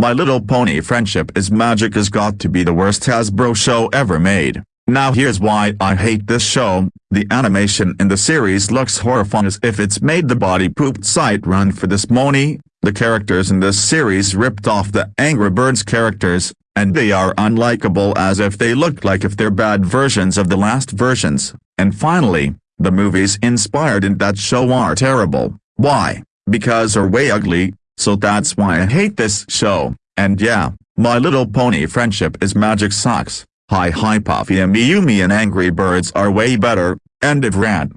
My Little Pony Friendship is Magic has got to be the worst Hasbro show ever made. Now here's why I hate this show, the animation in the series looks horrifying as if it's made the body pooped sight run for this money, the characters in this series ripped off the Angry Birds characters, and they are unlikable as if they looked like if they're bad versions of the last versions, and finally, the movies inspired in that show are terrible, why? Because are way ugly, so that's why I hate this show, and yeah, My Little Pony Friendship is Magic sucks. Hi hi Puffy AmiYumi and Angry Birds are way better, end of rant.